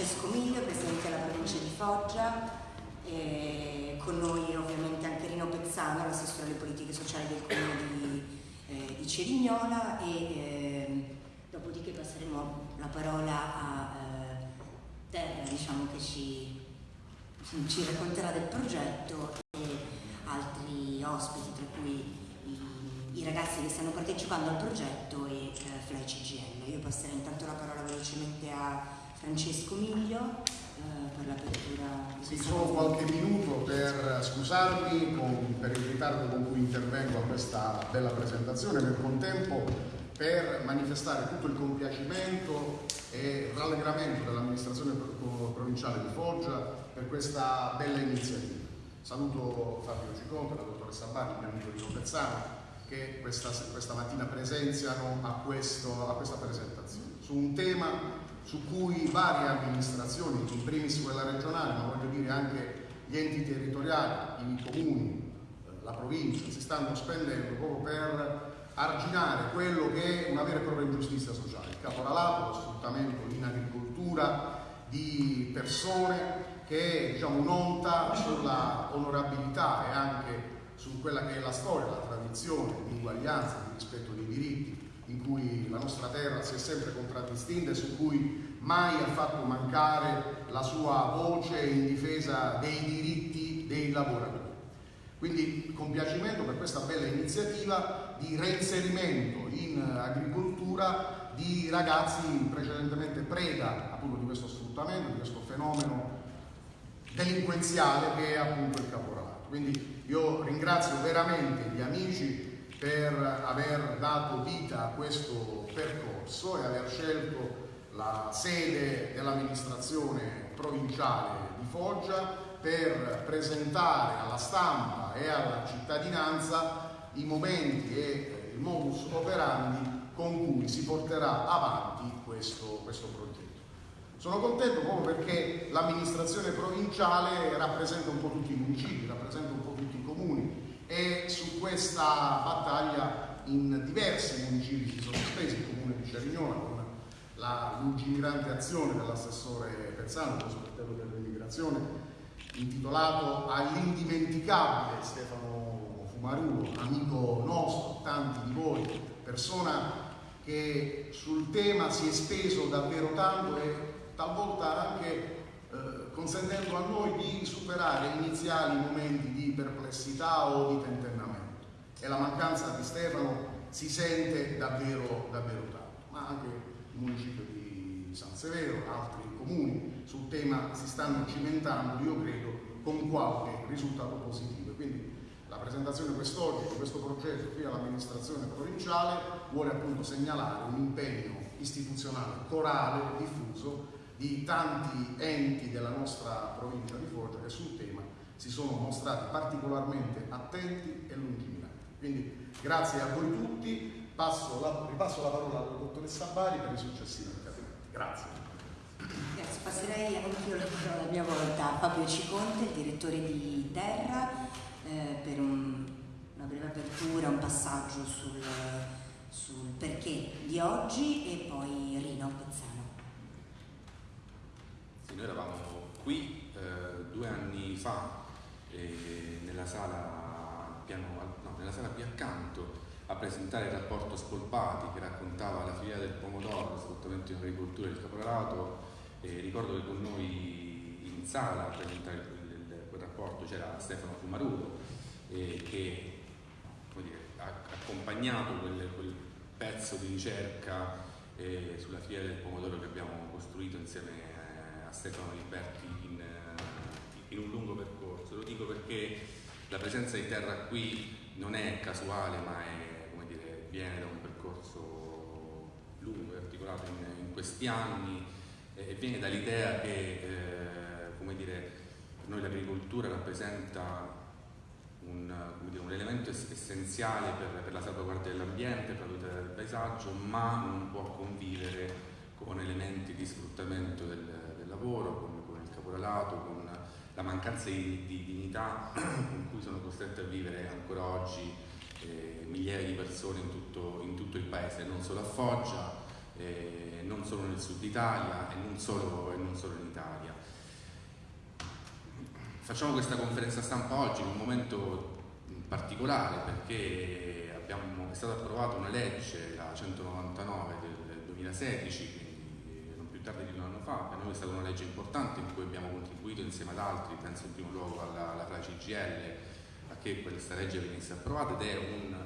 Francesco Miglio, Presidente della provincia di Foggia, e con noi ovviamente anche Rino Pezzano, l'assessore alle politiche sociali del comune di, eh, di Cerignola e eh, dopodiché passeremo la parola a eh, Terra diciamo, che ci, ci racconterà del progetto e altri ospiti tra cui i, i ragazzi che stanno partecipando al progetto e eh, Fly CGL. Io passerei intanto la parola velocemente a Francesco Miglio eh, per l'apertura. Sì, solo qualche minuto per scusarmi con, per il ritardo con cui intervengo a questa bella presentazione, nel contempo per manifestare tutto il compiacimento e rallegramento dell'amministrazione provinciale di Foggia per questa bella iniziativa. Saluto Fabio Ciconte, la dottoressa Bani, il mio amico di Pezzano, che questa, questa mattina presenziano a, questo, a questa presentazione su un tema su cui varie amministrazioni, in primis quella regionale, ma voglio dire anche gli enti territoriali, i comuni, eh, la provincia, si stanno spendendo proprio per arginare quello che è una vera e propria ingiustizia sociale, il caporalato, lo sfruttamento in agricoltura di persone che diciamo, un'onta sulla onorabilità e anche su quella che è la storia, la tradizione di uguaglianza, di rispetto dei diritti in cui la nostra terra si è sempre contraddistinta e su cui mai ha fatto mancare la sua voce in difesa dei diritti dei lavoratori. Quindi compiacimento per questa bella iniziativa di reinserimento in agricoltura di ragazzi precedentemente preda appunto di questo sfruttamento, di questo fenomeno delinquenziale che è appunto il caporalato. Quindi io ringrazio veramente gli amici per aver dato vita a questo percorso e aver scelto la sede dell'amministrazione provinciale di Foggia per presentare alla stampa e alla cittadinanza i momenti e il modus operandi con cui si porterà avanti questo, questo progetto. Sono contento proprio perché l'amministrazione provinciale rappresenta un po' tutti i municipi, rappresenta un po' e su questa battaglia in diversi municipi si sono spesi, il comune di Cerignola con la lungimirante azione dell'assessore Pezzano, il sottosegretario dell'immigrazione, intitolato all'indimenticabile Stefano Fumarulo, amico nostro, tanti di voi, persona che sul tema si è speso davvero tanto e talvolta anche consentendo a noi di superare iniziali momenti di perplessità o di tentennamento. E la mancanza di Stefano si sente davvero, davvero tanto, ma anche il municipio di San Severo, altri comuni sul tema si stanno cimentando, io credo, con qualche risultato positivo. Quindi la presentazione quest'oggi di questo progetto qui all'amministrazione provinciale vuole appunto segnalare un impegno istituzionale corale, diffuso, di tanti enti della nostra provincia di Foggia che sul tema si sono mostrati particolarmente attenti e lungimiranti. Quindi grazie a voi tutti, la, ripasso la parola alla dottoressa Bari per i successivi interventi. Grazie. Grazie, passerei anch'io la a mia volta a Fabio Ciconte, il direttore di Terra, eh, per un, una breve apertura, un passaggio sul, sul perché di oggi e poi Rino Pezzano. Noi eravamo qui eh, due anni fa eh, nella, sala piano, no, nella sala qui accanto a presentare il rapporto Spolpati che raccontava la filiera del pomodoro, sfruttamento in agricoltura e il caporalato. Eh, ricordo che con noi in sala a presentare quel, quel rapporto c'era Stefano Fumarulo che dire, ha accompagnato quel, quel, pezzo di ricerca eh, sulla filiera del pomodoro che abbiamo costruito insieme a Stefano Liberti in, eh, in, un lungo percorso. Lo dico perché la presenza di terra qui non è casuale, ma è, dire, viene da un percorso lungo e articolato in, in, questi anni e viene dall'idea che eh, dire, per noi l'agricoltura rappresenta un, dire, un, elemento essenziale per, per la salvaguardia dell'ambiente, per la tutela del paesaggio, ma non può convivere con elementi di sfruttamento del, lavoro, con, con, il caporalato, con la mancanza di, di dignità con cui sono costrette a vivere ancora oggi eh, migliaia di persone in tutto, in tutto, il paese, non solo a Foggia, eh, non solo nel sud Italia e non solo, e non solo in Italia. Facciamo questa conferenza stampa oggi in un momento particolare perché abbiamo, è stata approvata una legge, la 199 del 2016, quindi non tardi di un anno fa, per noi è stata una legge importante in cui abbiamo contribuito insieme ad altri, penso in primo luogo alla, alla CGL, a che questa legge venisse approvata ed è un,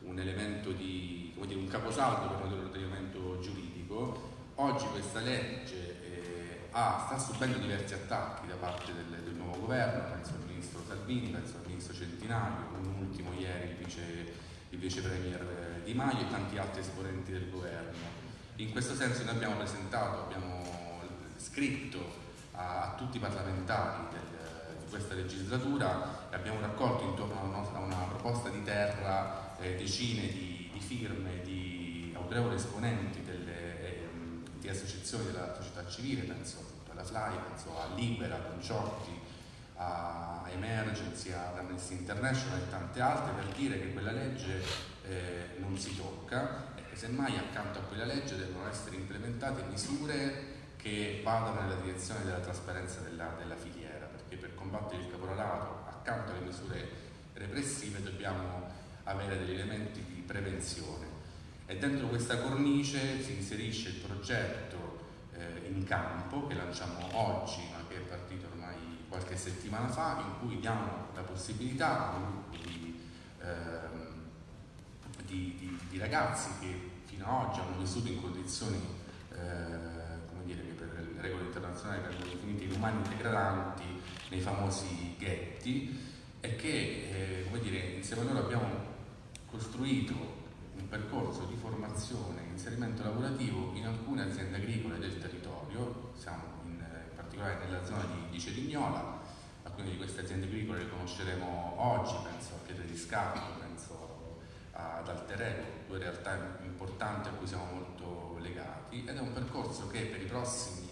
un elemento di, dire, un caposaldo per noi dell'ordinamento giuridico. Oggi questa legge ha, sta subendo diversi attacchi da parte del, del, nuovo governo, penso al ministro Salvini, penso al ministro Centinaio, un ultimo ieri il vice, il vice premier Di Maio e tanti altri esponenti del governo. In questo senso noi abbiamo presentato, abbiamo scritto a, a tutti i parlamentari del, di questa legislatura e abbiamo raccolto intorno a una, a una proposta di terra eh, decine di, di firme di autorevoli esponenti delle, eh, di associazioni della società civile, penso alla FLY, penso a Libera, a Conciotti, a Emergency, ad Amnesty International e tante altre per dire che quella legge eh, non si tocca e semmai accanto a quella legge devono essere implementate misure che vadano nella direzione della trasparenza della, della filiera, perché per combattere il caporalato accanto alle misure repressive dobbiamo avere degli elementi di prevenzione. E dentro questa cornice si inserisce il progetto eh, in campo che lanciamo oggi, ma che è partito ormai qualche settimana fa, in cui diamo la possibilità a un gruppo di, ehm, di, di, di ragazzi che fino ad oggi hanno vissuto in condizioni eh, come dire, che per le regole internazionali vengono definite inumani degradanti nei famosi ghetti e che eh, come dire, insieme a loro abbiamo costruito un percorso di formazione e inserimento lavorativo in alcune aziende agricole del territorio, siamo in, in particolare nella zona di, di Cerignola, alcune di queste aziende agricole le conosceremo oggi, penso a Pietre di Scatto, ad Alterego, due realtà importanti a cui siamo molto legati ed è un percorso che per i prossimi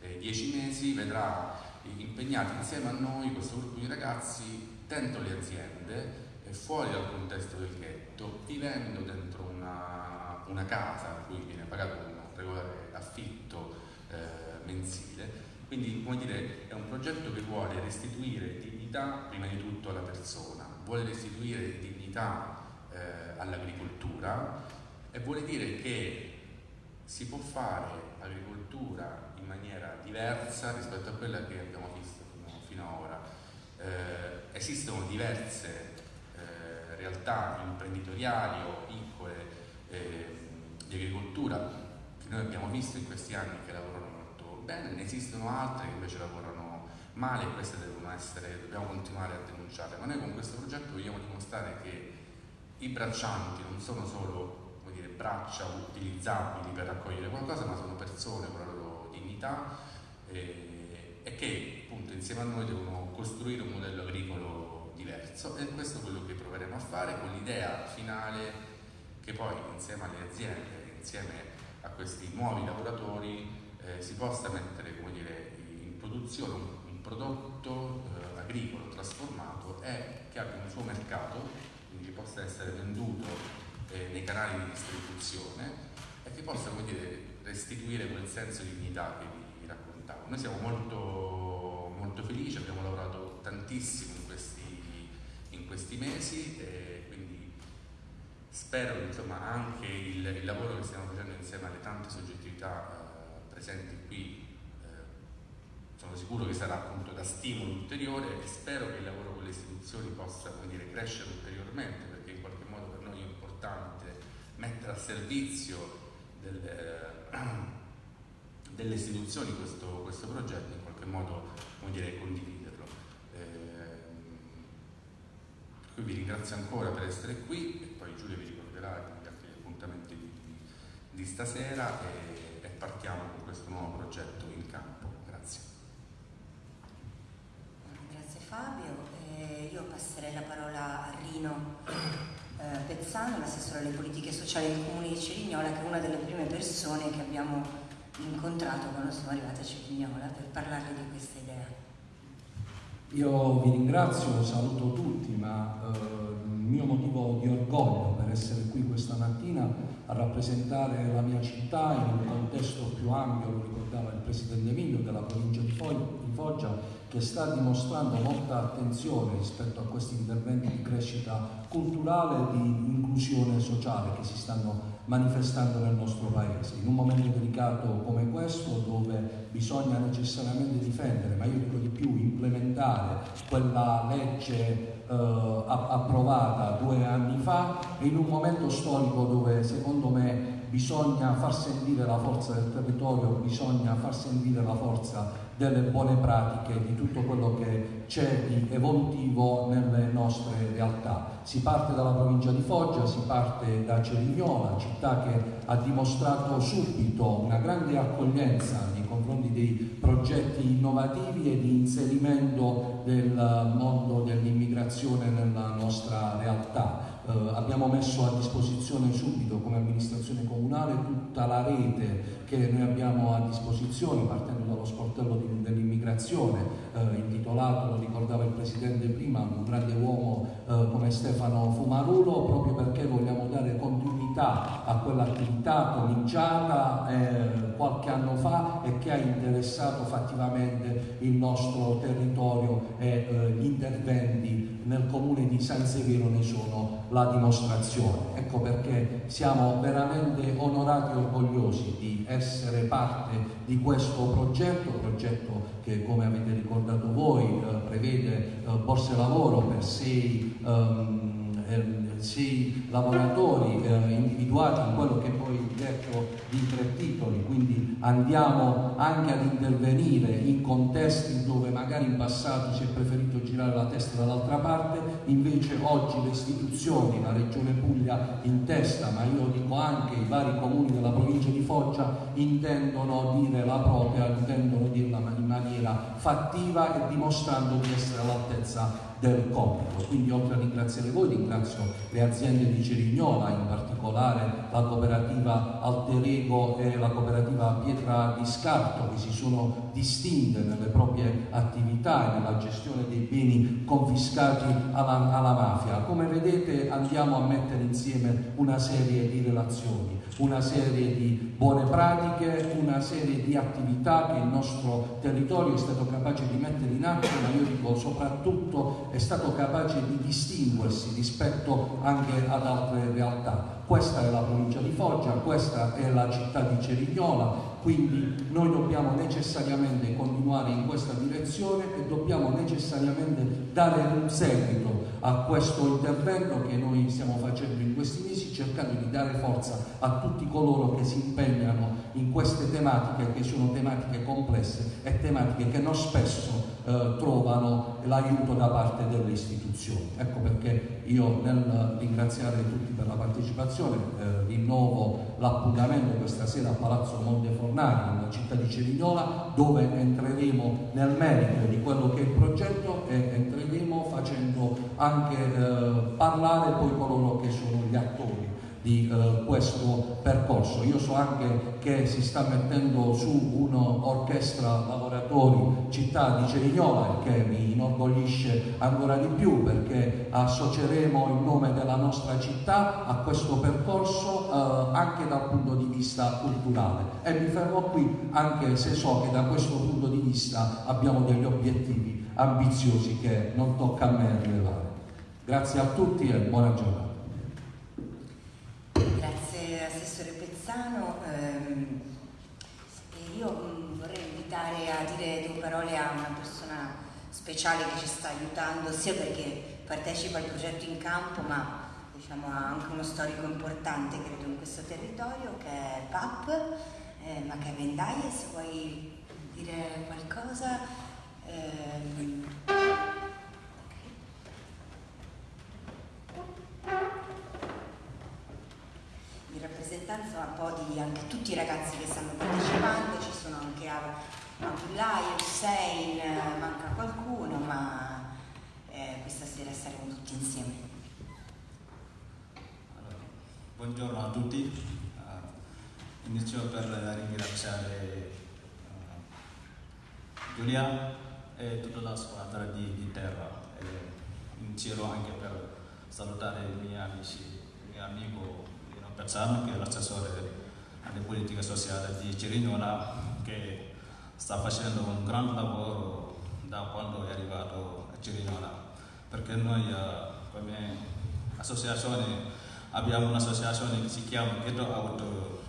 eh, dieci mesi vedrà impegnati insieme a noi questo gruppo di ragazzi dentro le aziende e fuori dal contesto del ghetto, vivendo dentro una, una casa a cui viene pagato un regolare affitto eh, mensile. Quindi, come dire, è un progetto che vuole restituire dignità prima di tutto alla persona, vuole restituire dignità eh, all'agricoltura e vuole dire che si può fare agricoltura in maniera diversa rispetto a quella che abbiamo visto fino, fino ad ora. Eh, esistono diverse realtà imprenditoriali o piccole eh, di agricoltura che noi abbiamo visto in questi anni che lavorano molto bene, ne esistono altre che invece lavorano male e queste devono essere, dobbiamo continuare a denunciare. Ma noi con questo progetto vogliamo dimostrare che i braccianti non sono solo dire, braccia utilizzabili per raccogliere qualcosa, ma sono persone con la loro dignità eh, e che appunto insieme a noi devono costruire un modello agricolo diverso. E questo è quello che proveremo a fare con l'idea finale che poi insieme alle aziende, insieme a questi nuovi lavoratori eh, si possa mettere dire, in produzione un, un prodotto eh, agricolo trasformato e che abbia un suo mercato, quindi che possa essere venduto eh, nei canali di distribuzione e che possa dire, restituire quel senso di dignità che vi, raccontavo. Noi siamo molto, molto felici, abbiamo lavorato tantissimo questi mesi e quindi spero che insomma, anche il, il, lavoro che stiamo facendo insieme alle tante soggettività eh, presenti qui sono sicuro che sarà appunto da stimolo ulteriore e spero che il lavoro con le istituzioni possa dire, crescere ulteriormente perché in qualche modo per noi è importante mettere a servizio del, eh, delle istituzioni questo, questo progetto in qualche modo dire, condiviso. Cui vi ringrazio ancora per essere qui e poi Giulia vi ricorderà gli altri appuntamenti di, di stasera e, e, partiamo con questo nuovo progetto in campo. Grazie. Grazie Fabio. Eh, io passerei la parola a Rino eh, Pezzano, l'assessore alle politiche sociali del comune di Cerignola, che è una delle prime persone che abbiamo incontrato quando siamo arrivati a Cerignola per parlarle di questa idea. Io vi ringrazio, saluto tutti, ma eh, il mio motivo di orgoglio per essere qui questa mattina a rappresentare la mia città in un contesto più ampio, lo ricordava il Presidente Emilio, della provincia di Foggia, che sta dimostrando molta attenzione rispetto a questi interventi di crescita culturale e di inclusione sociale che si stanno manifestando nel nostro paese. In un momento delicato come questo, dove bisogna necessariamente difendere, ma io dico di più, implementare quella legge eh, approvata due anni fa, in un momento storico dove secondo me bisogna far sentire la forza del territorio, bisogna far sentire la forza delle buone pratiche, di tutto quello che c'è di evolutivo nelle nostre realtà. Si parte dalla provincia di Foggia, si parte da Cerignola, città che ha dimostrato subito una grande accoglienza nei confronti dei progetti innovativi e di inserimento del mondo dell'immigrazione nella nostra realtà. Eh, abbiamo messo a disposizione subito come amministrazione comunale tutta la rete che noi abbiamo a disposizione partendo dallo sportello dell'immigrazione eh, intitolato, lo ricordava il Presidente prima, un grande uomo eh, come Stefano Fumarulo proprio perché vogliamo dare continuità a quell'attività cominciata eh, qualche anno fa e che ha interessato fattivamente il nostro territorio e eh, gli interventi nel comune di San Severo ne sono la dimostrazione. Ecco perché siamo veramente onorati e orgogliosi di essere parte di questo progetto, progetto che come avete ricordato voi eh, prevede eh, borse lavoro per sei um, sei lavoratori eh, individuati in quello che poi detto di tre titoli, quindi andiamo anche ad intervenire in contesti dove magari in passato si è preferito girare la testa dall'altra parte, invece oggi le istituzioni, la Regione Puglia in testa, ma io dico anche i vari comuni della provincia di Foggia, intendono dire la propria, intendono dirla in maniera fattiva e dimostrando di essere all'altezza del compito. Quindi oltre a ringraziare voi ringrazio le aziende di Cerignola, in particolare la cooperativa Alterego e la cooperativa Pietra di Scarto che si sono distinte nelle proprie attività e nella gestione dei beni confiscati alla, alla mafia. Come vedete andiamo a mettere insieme una serie di relazioni una serie di buone pratiche, una serie di attività che il nostro territorio è stato capace di mettere in atto, ma io dico soprattutto è stato capace di distinguersi rispetto anche ad altre realtà. Questa è la provincia di Foggia, questa è la città di Cerignola, quindi noi dobbiamo necessariamente continuare in questa direzione e dobbiamo necessariamente dare un seguito a questo intervento che noi stiamo facendo in questi mesi cercando di dare forza a tutti coloro che si impegnano in queste tematiche che sono tematiche complesse e tematiche che non spesso eh, trovano l'aiuto da parte delle istituzioni. Ecco perché io nel ringraziare tutti per la partecipazione eh, rinnovo l'appuntamento questa sera a Palazzo Montefornari, nella città di Cerignola, dove entreremo nel merito di quello che è il progetto e entreremo facendo anche eh, parlare poi coloro che sono gli attori di eh, questo percorso. Io so anche che si sta mettendo su un'orchestra lavoratori città di Cerignola che mi inorgoglisce ancora di più perché associeremo il nome della nostra città a questo percorso eh, anche dal punto di vista culturale e mi fermo qui anche se so che da questo punto di vista abbiamo degli obiettivi ambiziosi che non tocca a me rilevare. Grazie a tutti e buona giornata. Parole a una persona speciale che ci sta aiutando sia perché partecipa al progetto in campo ma diciamo, ha anche uno storico importante credo in questo territorio che è PAP, eh, Maca Vendaie, se vuoi dire qualcosa. Eh, rappresentanza un po' di anche tutti i ragazzi che stanno partecipando, ci sono anche Abdullah, Hussein, manca qualcuno, ma eh, questa sera saremo tutti insieme. Allora, buongiorno a tutti, uh, inizio per ringraziare uh, Giulia e tutta la squadra di, di terra. E inizierò anche per salutare i miei amici, il mio amico Pezzano che è l'assessore alle politiche sociali di Cerignola che sta facendo un gran lavoro da quando è arrivato a Cerignola perché noi eh, come associazione abbiamo un'associazione che si chiama Ghetto Out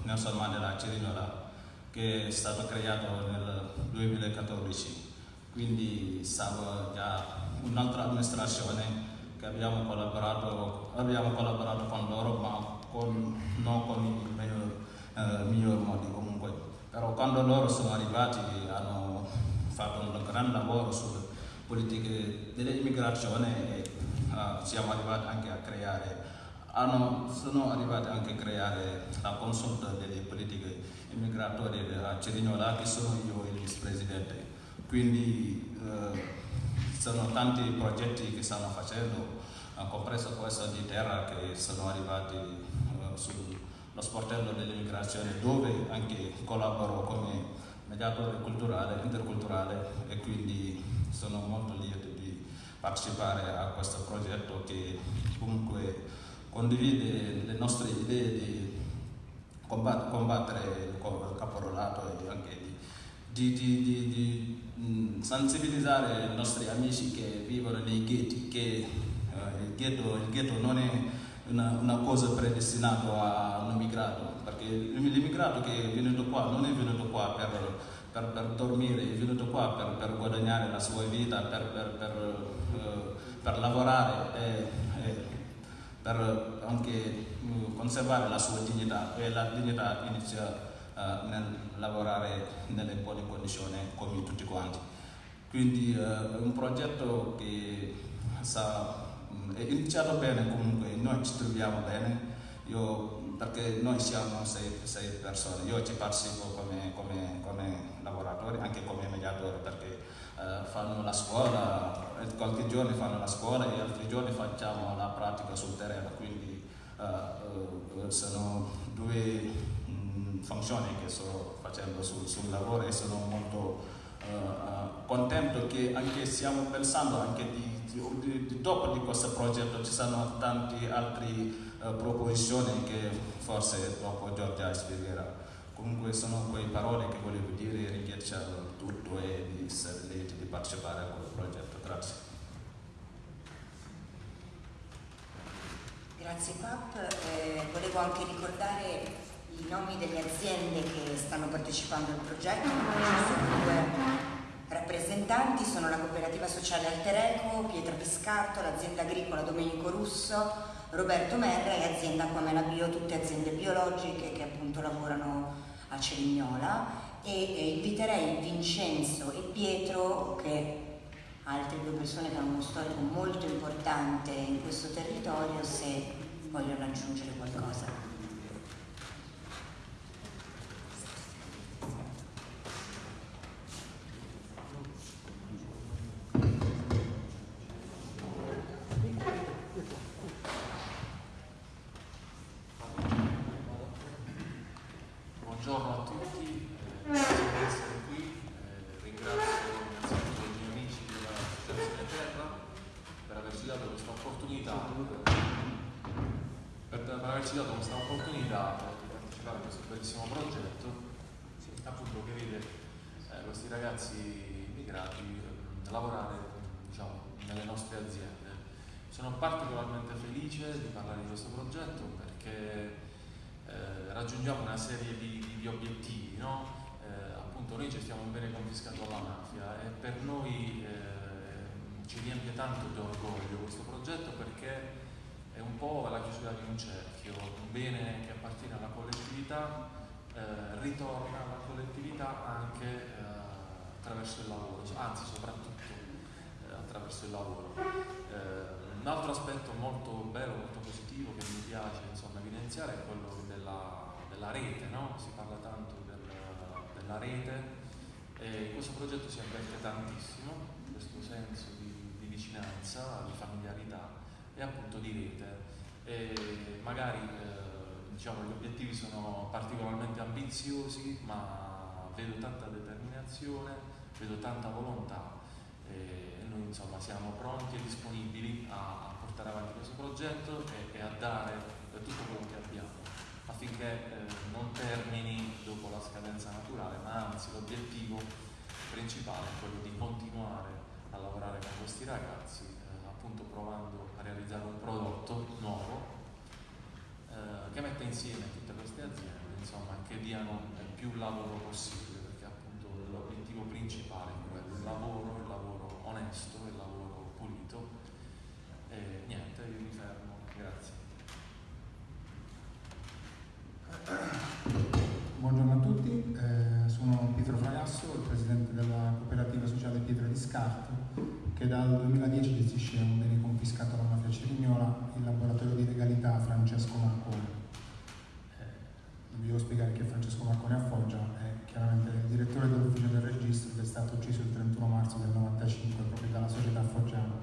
Nelson Mandela Cerignola che è stato creato nel 2014 quindi stava già un'altra amministrazione che abbiamo collaborato, abbiamo collaborato con loro ma con, non con il miglior, eh, miglior modo comunque. Però quando loro sono arrivati hanno fatto un gran lavoro sulle politiche dell'immigrazione e uh, siamo arrivati anche a creare hanno, sono arrivati anche a creare la consulta delle politiche immigratorie a Cerignola che sono io il vicepresidente quindi eh, sono tanti progetti che stanno facendo compreso questo di terra che sono arrivati sullo sportello dell'immigrazione dove anche collaboro come mediatore culturale, interculturale e quindi sono molto lieto di partecipare a questo progetto che comunque condivide le nostre idee di combattere il caporalato e anche di, di, di, di sensibilizzare i nostri amici che vivono nei ghetti che ghetto, il, ghetto, non è una, una, cosa predestinata a un immigrato perché l'immigrato che è venuto qua non è venuto qua per, per, per dormire è venuto qua per, per, guadagnare la sua vita per, per lavorare e, e per anche uh, conservare la sua dignità e la dignità inizia uh, nel lavorare nelle buone condizioni come tutti quanti. Quindi è un progetto che sa, è iniziato bene comunque, noi ci troviamo bene, io, perché noi siamo sei, sei, persone, io ci partecipo come, come, come lavoratore, anche come mediatore perché uh, fanno la scuola, qualche giorno fanno la scuola e altri giorni facciamo la pratica sul terreno, quindi sono due funzioni che sto facendo sul, sul lavoro e sono molto uh, contento che anche stiamo pensando anche di, di, di, dopo di questo progetto ci sono tante altre uh, proposizioni che forse dopo Giorgia spiegherà. Comunque sono quelle parole che volevo dire, ringraziare tutto e di essere lieto di partecipare a questo progetto. Grazie. Grazie Pap, eh, volevo anche ricordare i nomi delle aziende che stanno partecipando al progetto, ci sono due rappresentanti, sono la cooperativa sociale Altereco, Pietra Piscarto, l'azienda agricola Domenico Russo, Roberto Merra e azienda Quamela Bio, tutte aziende biologiche che appunto lavorano a Cerignola e, e inviterei Vincenzo e Pietro che altre due persone che hanno uno storico molto importante in questo territorio se vogliono aggiungere qualcosa. raggiungiamo una serie di, di obiettivi, no? eh, appunto noi gestiamo un bene confiscato alla mafia e per noi eh, ci riempie tanto di orgoglio questo progetto perché è un po' la chiusura di un cerchio, un bene che appartiene alla collettività eh, ritorna alla collettività anche eh, attraverso il lavoro, anzi soprattutto eh, attraverso il lavoro. Eh, un altro aspetto molto bello, molto positivo che mi piace insomma, evidenziare è quello della della rete, no? si parla tanto del, della rete e in questo progetto si avverte tantissimo questo senso di, di, vicinanza, di familiarità e appunto di rete. E magari eh, diciamo, gli obiettivi sono particolarmente ambiziosi, ma vedo tanta determinazione, vedo tanta volontà e noi insomma siamo pronti e disponibili a, portare avanti questo progetto e, e a dare tutto quello che abbiamo affinché eh, non termini dopo la scadenza naturale, ma anzi l'obiettivo principale è quello di continuare a lavorare con questi ragazzi, eh, appunto provando a realizzare un prodotto nuovo eh, che metta insieme tutte queste aziende, insomma, che diano il più lavoro possibile, perché appunto l'obiettivo principale è quello, il lavoro, il lavoro onesto, il lavoro pulito. E niente, io mi fermo, grazie. Buongiorno a tutti, eh, sono Pietro Fragasso, il presidente della cooperativa sociale Pietra di Scarto, che dal 2010 gestisce un bene confiscato alla mafia cerignola, il laboratorio di legalità Francesco Marconi. Eh, non vi devo spiegare chi è Francesco Marconi a Foggia, è chiaramente il direttore dell'ufficio del registro che è stato ucciso il 31 marzo del 95 proprio dalla società foggiana.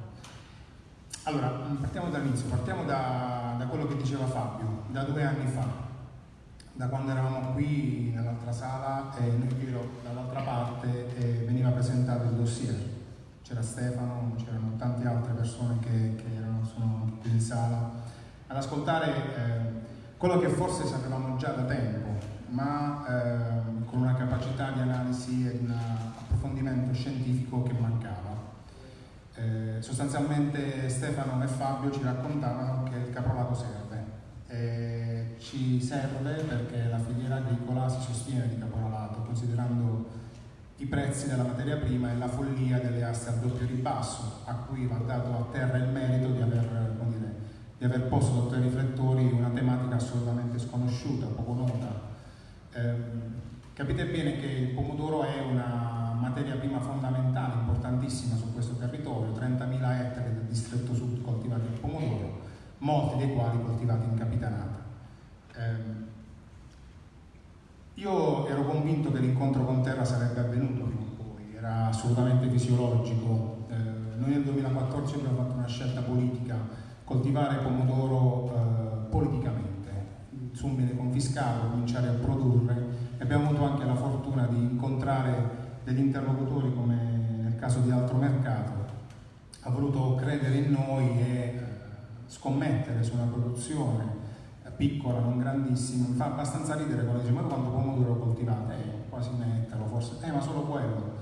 Allora, partiamo dall'inizio, partiamo da, da quello che diceva Fabio, da due anni fa da quando eravamo qui nell'altra sala e noi qui dall'altra parte eh, veniva presentato il dossier. C'era Stefano, c'erano tante altre persone che, che erano, sono qui in sala ad ascoltare eh, quello che forse sapevamo già da tempo, ma eh, con una capacità di analisi e un approfondimento scientifico che mancava. Eh, sostanzialmente Stefano e Fabio ci raccontavano che il caprolato serve eh, ci serve perché la filiera agricola si sostiene di caporalato, considerando i prezzi della materia prima e la follia delle aste a doppio ribasso, a cui va dato a terra il merito di aver, dire, di aver posto sotto i riflettori una tematica assolutamente sconosciuta, poco nota. Eh, capite bene che il pomodoro è una materia prima fondamentale, importantissima su questo territorio, 30.000 ettari del distretto sud coltivati il pomodoro, molti dei quali coltivati in capitanata. Eh, io ero convinto che l'incontro con terra sarebbe avvenuto prima o poi, era assolutamente fisiologico. Eh, noi nel 2014 abbiamo fatto una scelta politica, coltivare pomodoro eh, politicamente, su un bene confiscato, cominciare a produrre e abbiamo avuto anche la fortuna di incontrare degli interlocutori come nel caso di altro mercato, ha voluto credere in noi e scommettere su una produzione piccola, non grandissima, mi fa abbastanza ridere quando dice ma quanto pomodoro coltivate? Eh, quasi un ettaro forse, eh ma solo quello.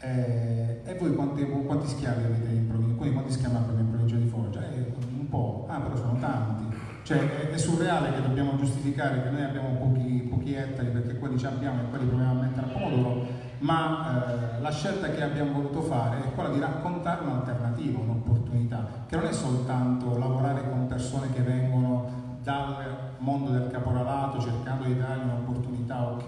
Eh, e voi quanti, quanti, schiavi avete in provincia? Quindi quanti schiavi abbiamo in provincia di Foggia? Eh, un po', ah però sono tanti. Cioè è, è, surreale che dobbiamo giustificare che noi abbiamo pochi, pochi ettari perché quelli ci abbiamo e quelli proviamo a mettere a pomodoro, ma eh, la scelta che abbiamo voluto fare è quella di raccontare un'alternativa, un'opportunità, che non è soltanto lavorare con persone che vengono dal mondo del caporalato cercando di dargli un'opportunità, ok,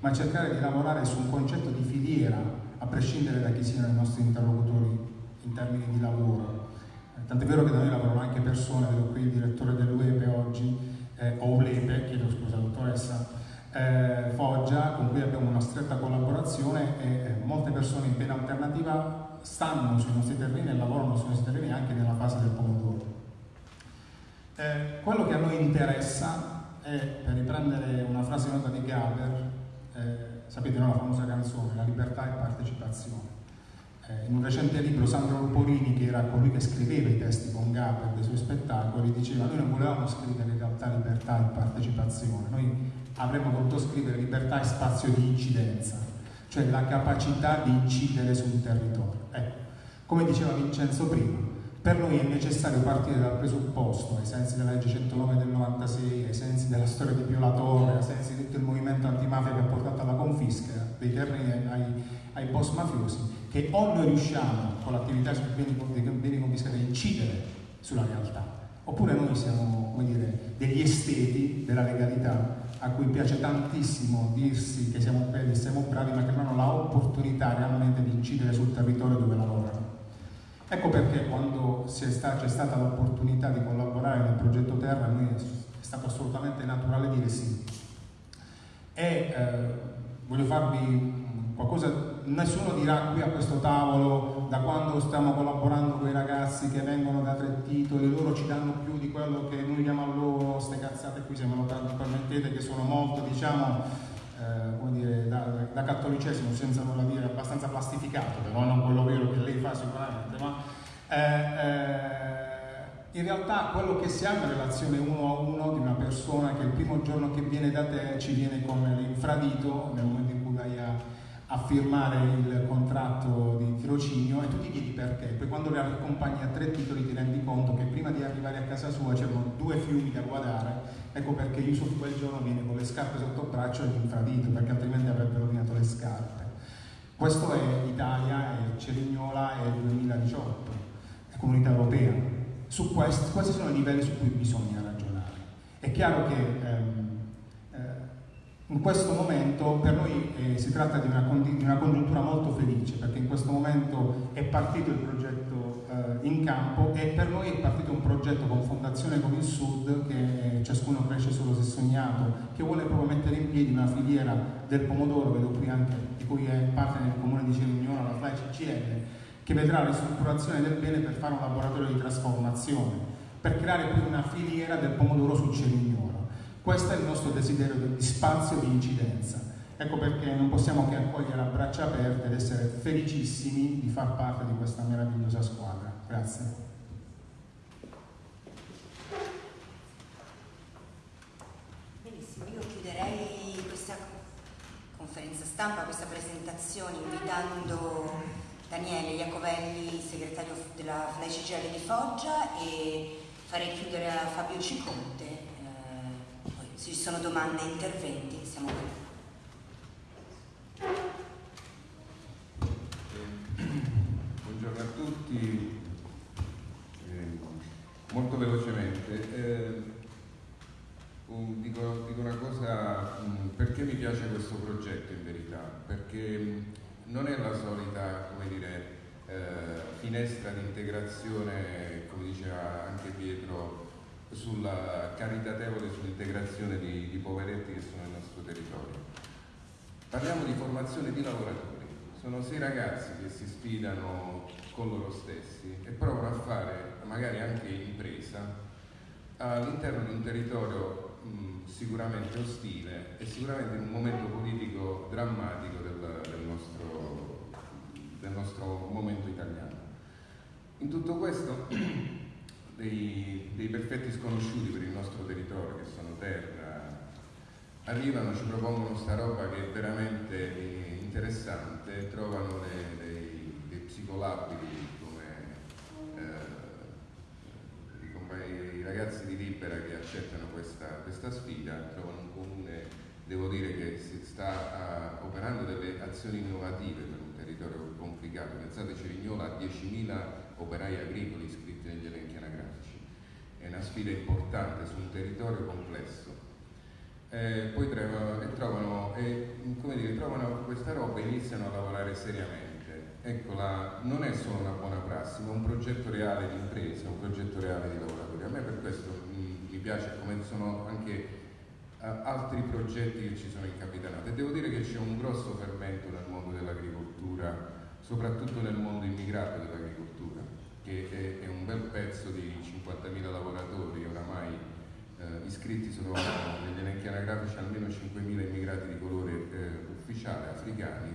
ma cercare di lavorare su un concetto di filiera, a prescindere da chi siano i nostri interlocutori in termini di lavoro. Eh, tant'è vero che da noi lavorano anche persone, vedo qui il direttore dell'UEPE oggi, eh, o ULEPE, chiedo scusa dottoressa, eh, Foggia, con cui abbiamo una stretta collaborazione e eh, molte persone in pena alternativa stanno sui nostri terreni e lavorano sui nostri terreni anche nella fase del pomodoro. Eh, quello che a noi interessa è, per riprendere una frase nota di Gaber, eh, sapete no, la famosa canzone, la libertà e partecipazione. Eh, in un recente libro Sandro Luporini, che era colui che scriveva i testi con Gaber dei suoi spettacoli, diceva noi non volevamo scrivere in realtà libertà e partecipazione, noi avremmo voluto scrivere libertà e spazio di incidenza, cioè la capacità di incidere sul territorio. Ecco, come diceva Vincenzo prima, per noi è necessario partire dal presupposto, ai sensi della legge 109 del 96, ai sensi della storia di Pio La Torre, ai sensi di tutto il movimento antimafia che ha portato alla confisca dei terreni ai, ai boss mafiosi, che o noi riusciamo con l'attività sui beni, beni confiscati a incidere sulla realtà, oppure noi siamo dire, degli esteti della legalità a cui piace tantissimo dirsi che siamo belli siamo bravi, ma che non hanno l'opportunità realmente di incidere sul territorio dove lavorano. Ecco perché quando c'è stata l'opportunità di collaborare nel progetto Terra, a noi è stato assolutamente naturale dire sì. E eh, voglio farvi qualcosa, nessuno dirà qui a questo tavolo, da quando stiamo collaborando con i ragazzi che vengono da tre titoli, loro ci danno più di quello che noi diamo a loro, queste cazzate qui, se me lo permettete, che sono molto, diciamo, eh, dire, da, da, cattolicesimo senza nulla dire, abbastanza plastificato, però non quello vero che lei fa sicuramente, ma eh, eh, in realtà quello che si ha è una relazione uno a uno di una persona che il primo giorno che viene da te ci viene con l'infradito nel momento in a firmare il contratto di tirocinio e tu ti chiedi perché, poi quando le accompagni a tre titoli ti rendi conto che prima di arrivare a casa sua c'erano due fiumi da guardare, ecco perché Yusuf quel giorno viene con le scarpe sotto il braccio e l'infradito, perché altrimenti avrebbe rovinato le scarpe. Questo è Italia, è Cerignola, è 2018, è Comunità Europea. Su questi, questi sono i livelli su cui bisogna ragionare. È chiaro che ehm, in questo momento per noi eh, si tratta di una, di una, congiuntura molto felice perché in questo momento è partito il progetto eh, in campo e per noi è partito un progetto con Fondazione con il Sud che eh, ciascuno cresce sullo stesso sognato che vuole proprio mettere in piedi una filiera del pomodoro, vedo qui anche di cui è parte nel comune di Cerignola, la FLAI CCL, che vedrà la ristrutturazione del bene per fare un laboratorio di trasformazione, per creare qui una filiera del pomodoro su Cerignola. Questo è il nostro desiderio di spazio di incidenza. Ecco perché non possiamo che accogliere a braccia aperte ed essere felicissimi di far parte di questa meravigliosa squadra. Grazie. Benissimo, io chiuderei questa conferenza stampa, questa presentazione invitando Daniele Iacovelli, segretario della FLAI di Foggia e farei chiudere a Fabio Ciconte se ci sono domande e interventi, siamo qui. buongiorno a tutti. Eh, molto velocemente. Eh, un, dico, dico, una cosa, um, perché mi piace questo progetto in verità? Perché um, non è la solita, come dire, eh, finestra di integrazione, come diceva anche Pietro, sulla caritatevole sull'integrazione di, di poveretti che sono nel nostro territorio. Parliamo di formazione di lavoratori. Sono sei ragazzi che si sfidano con loro stessi e provano a fare magari anche impresa all'interno di un territorio mh, sicuramente ostile e sicuramente in un momento politico drammatico del, del, nostro, del nostro momento italiano. In tutto questo dei, dei, perfetti sconosciuti per il nostro territorio, che sono terra, arrivano, ci propongono sta roba che è veramente interessante, trovano dei, dei, dei psicolabili come eh, i ragazzi di Libera che accettano questa, questa, sfida, trovano un comune, devo dire che si sta uh, operando delle azioni innovative per un territorio complicato. Pensate Cerignola ha 10.000 operai agricoli iscritti negli elenchi è una sfida importante su un territorio complesso. Eh, poi trovano, e trovano, e, dire, trovano questa roba e iniziano a lavorare seriamente. Ecco, non è solo una buona prassi, ma un progetto reale di impresa, un progetto reale di lavoratori. A me per questo mi, mi piace come sono anche uh, altri progetti che ci sono incapitanati. E devo dire che c'è un grosso fermento nel mondo dell'agricoltura, soprattutto nel mondo immigrato dell'agricoltura che è, un bel pezzo di 50.000 lavoratori oramai eh, iscritti sono negli elenchi anagrafici almeno 5.000 immigrati di colore eh, ufficiale africani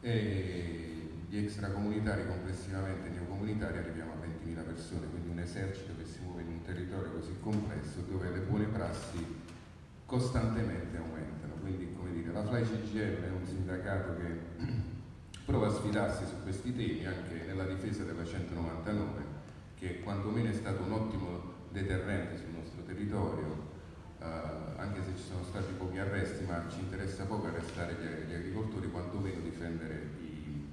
e gli extracomunitari complessivamente neocomunitari arriviamo a 20.000 persone, quindi un esercito che si muove in un territorio così complesso dove le buone prassi costantemente aumentano. Quindi come dire, la Fly CGL è un sindacato che prova a sfidarsi su questi temi anche nella difesa della 199 che quantomeno è stato un ottimo deterrente sul nostro territorio eh, anche se ci sono stati pochi arresti ma ci interessa poco arrestare gli, gli agricoltori quantomeno difendere i,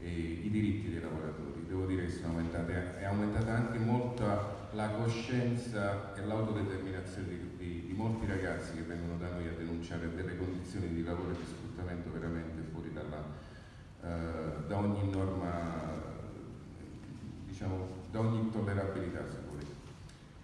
i, i, diritti dei lavoratori. Devo dire che sono aumentate è aumentata anche molto la coscienza e l'autodeterminazione di, di, di molti ragazzi che vengono da noi a denunciare delle condizioni di lavoro e di sfruttamento veramente eh, da ogni norma, diciamo, da ogni tollerabilità se volete.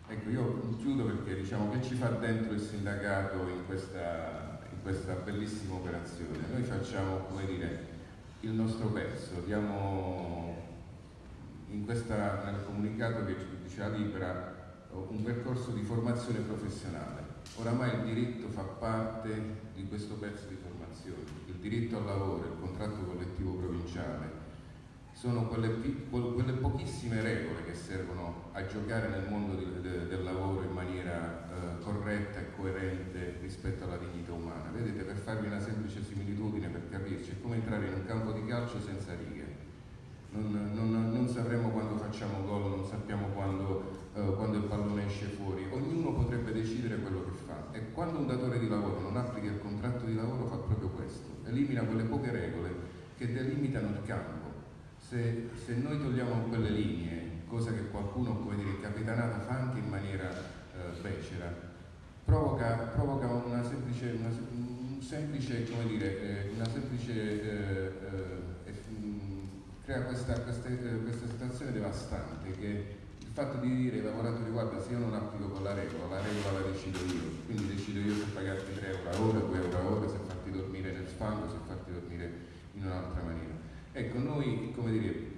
Ecco, io chiudo perché diciamo che ci fa dentro il sindacato in questa, in questa bellissima operazione. Noi facciamo, come dire, il nostro pezzo, diamo in questa, nel comunicato che ci diceva Libera un percorso di formazione professionale. Oramai il diritto fa parte di questo pezzo di formazione il diritto al lavoro, il contratto collettivo provinciale, sono quelle, quelle, pochissime regole che servono a giocare nel mondo di, de, del lavoro in maniera eh, corretta e coerente rispetto alla dignità umana. Vedete, per farvi una semplice similitudine, per capirci, è come entrare in un campo di calcio senza righe. Non, non, non sapremo quando facciamo gol, non sappiamo quando, eh, quando il pallone esce fuori. Ognuno potrebbe decidere quello che fa. E quando un datore di lavoro non applica il contratto di lavoro fa proprio questo, elimina quelle poche regole che delimitano il campo. Se, se, noi togliamo quelle linee, cosa che qualcuno, come dire, in capitanata fa anche in maniera eh, becera, provoca, provoca una semplice, una, un semplice, come dire, eh, una semplice, eh, eh mm, crea questa, questa, eh, questa, situazione devastante che il fatto di dire ai lavoratori guarda se io non applico con la regola, la regola la decido io, quindi decido io se pagarti 3 euro a ora, 2 euro a ora, se fango, se farti dormire in un'altra maniera. Ecco, noi, come dire,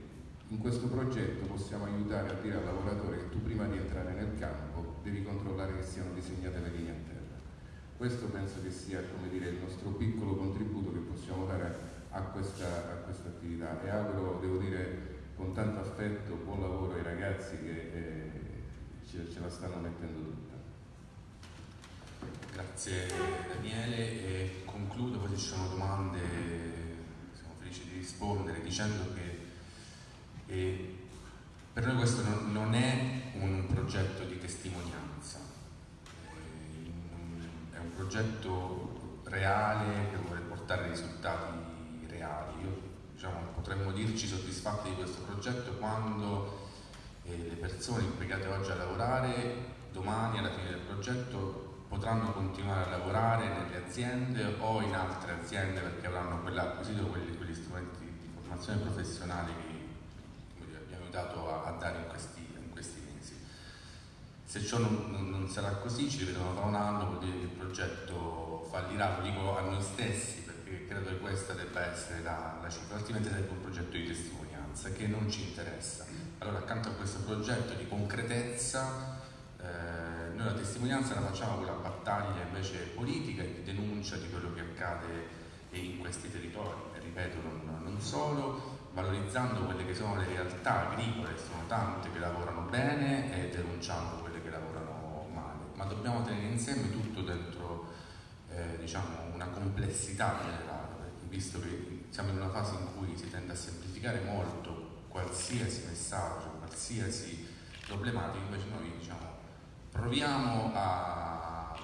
in questo progetto possiamo aiutare a dire al lavoratore che tu prima di entrare nel campo devi controllare che siano disegnate le linee a terra. Questo penso che sia, dire, il nostro piccolo contributo che possiamo dare a questa, a questa attività e auguro, devo dire, con tanto affetto, buon lavoro ai ragazzi che eh, ce, ce la stanno mettendo tutta. Grazie Daniele e concludo, poi ci sono domande rispondere dicendo che eh, per noi questo non, non, è un progetto di testimonianza, eh, è un progetto reale che vuole portare risultati reali. Io, diciamo, potremmo dirci soddisfatti di questo progetto quando eh, le persone impiegate oggi a lavorare domani alla fine del progetto potranno continuare a lavorare nelle aziende o in altre aziende perché avranno acquisito quegli, quegli strumenti di formazione professionale che dire, abbiamo aiutato a, a dare in questi, in questi, mesi. Se ciò non, non, non, sarà così, ci rivedremo tra un anno, vuol dire che il progetto fallirà, lo dico a noi stessi perché credo che questa debba essere la, la cifra, altrimenti sarebbe un progetto di testimonianza che non ci interessa. Allora accanto a questo progetto di concretezza eh, noi la testimonianza la facciamo con la battaglia invece politica e di denuncia di quello che accade in questi territori, e ripeto non, non solo, valorizzando quelle che sono le realtà agricole, sono tante che lavorano bene e denunciando quelle che lavorano male, ma dobbiamo tenere insieme tutto dentro eh, diciamo, una complessità generale, visto che siamo in una fase in cui si tende a semplificare molto qualsiasi messaggio, qualsiasi problematica, invece noi diciamo proviamo a,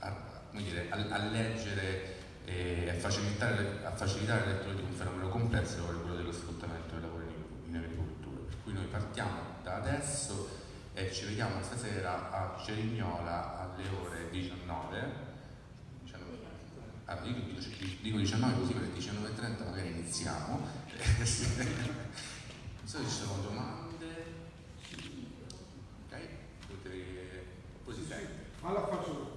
a, dire, a, a leggere e a facilitare, a facilitare la lettura di un fenomeno complesso come quello dello sfruttamento del lavoro in, in agricoltura. Per cui noi partiamo da adesso e ci vediamo stasera a Cerignola alle ore 19. 19 ah, io dico 19 così perché 19.30 magari iniziamo. non so se ci sono domande. Alla faccio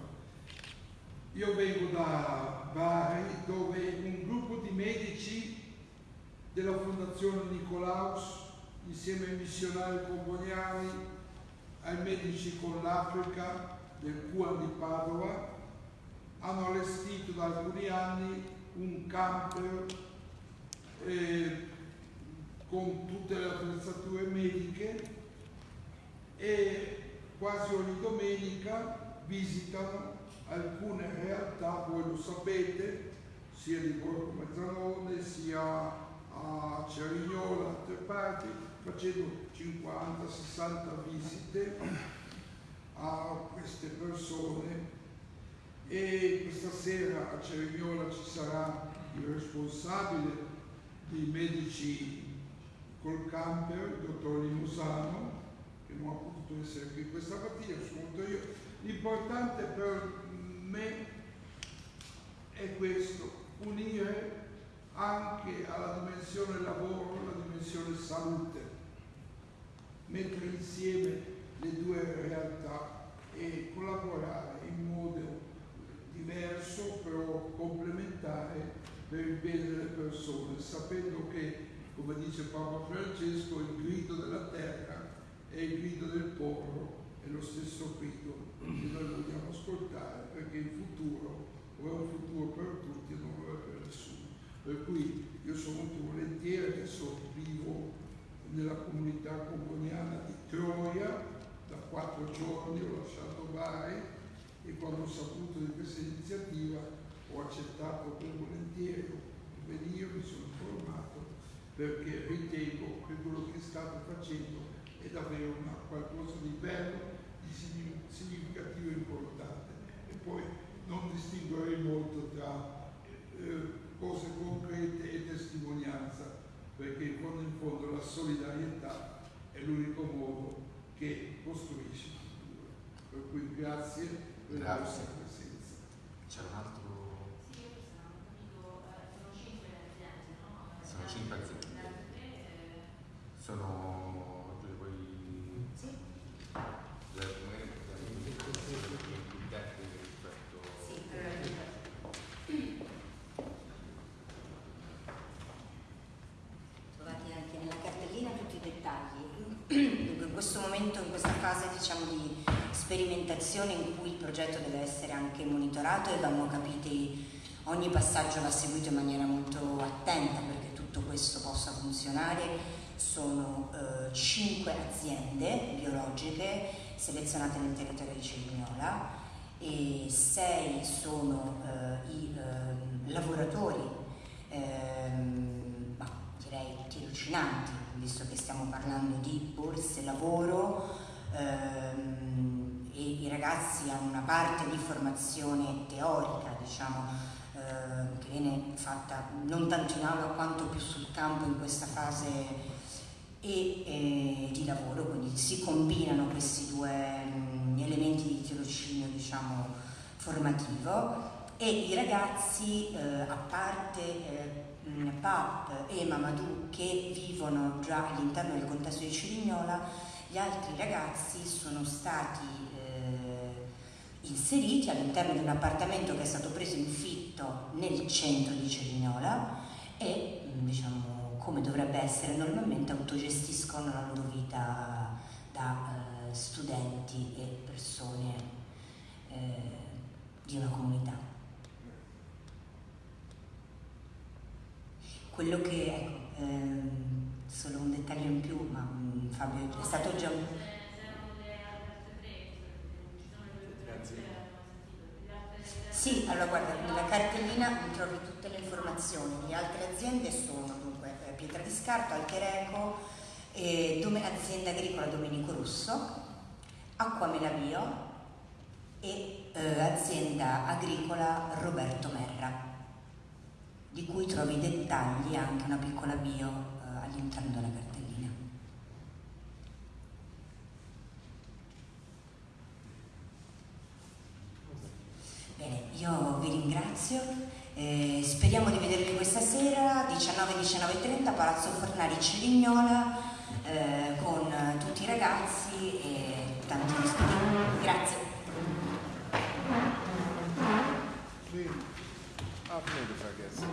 io vengo da Bari dove un gruppo di medici della Fondazione Nicolaus insieme ai missionari comboniani, ai medici con l'Africa del Cuan di Padova hanno allestito da alcuni anni un camper eh, con tutte le attrezzature mediche e quasi ogni domenica visitano alcune realtà, voi lo sapete, sia di Borgo Mezzanone sia a Cerignola, altre parti, facendo 50-60 visite a queste persone. E questa sera a Cerignola ci sarà il responsabile dei medici col camper, il dottor Limusano, che non ha potuto essere qui questa mattina, sono io, L'importante per me è questo, unire anche alla dimensione lavoro la dimensione salute, mettere insieme le due realtà e collaborare in modo diverso però complementare per il bene delle persone, sapendo che, come dice Papa Francesco, il grido della terra è il grido del popolo è lo stesso grido che noi vogliamo ascoltare perché il futuro o è un futuro per tutti e non lo è per nessuno. Per cui io sono molto volentieri, adesso vivo nella comunità componiana di Troia, da quattro giorni ho lasciato Bari e quando ho saputo di questa iniziativa ho accettato per volentieri venire, mi sono informato perché ritengo che quello che state facendo è davvero una, qualcosa di bello, di significativo e importante. E poi non distinguerei molto tra eh, cose concrete e testimonianza, perché in fondo in fondo la solidarietà è l'unico modo che costruisce il futuro. Per cui grazie per la vostra presenza. C'è un altro sono cinque aziende. Sono due poi Sì. le magari più tecniche rispetto Sì, eh, trovate anche nella cartellina tutti i dettagli. Dunque, in questo momento, in questa fase diciamo di sperimentazione in cui il progetto deve essere anche monitorato e vanno capiti, ogni passaggio va seguito in maniera molto attenta perché tutto questo possa funzionare. Sono eh, cinque aziende biologiche selezionate nel territorio di Cerignola e sei sono eh, i ehm, lavoratori, ehm, ma direi tirocinanti, visto che stiamo parlando di borse lavoro ehm, e i ragazzi hanno una parte di formazione teorica, diciamo, eh, che viene fatta non tanto in aula quanto più sul campo in questa fase e eh, di lavoro, quindi si combinano questi due mh, elementi di tirocinio diciamo, formativo. E i ragazzi, eh, a parte eh, Pap e Mamadou che vivono già all'interno del contesto di Cirignola, gli altri ragazzi sono stati eh, inseriti all'interno di un appartamento che è stato preso in fitto nel centro di Cerignola e diciamo come dovrebbe essere normalmente autogestiscono la loro vita da eh, studenti e persone eh, di una comunità. Quello che, ecco, ehm, solo un dettaglio in più, ma mh, Fabio è stato già... Sì, allora guarda, nella cartellina trovi tutte le informazioni. Le altre aziende sono dunque eh, Pietra di Scarto, Alchereco, eh, azienda agricola Domenico Russo, Acqua Melavio e eh, azienda agricola Roberto Merra, di cui trovi i dettagli anche una piccola bio all'interno della cartellina. Bene, io vi ringrazio, eh, speriamo di vedervi questa sera, 19-19.30, Palazzo Fornari Cerignola, eh, con tutti i ragazzi e tanti studenti. Grazie. Ah, vedo, ragazzi.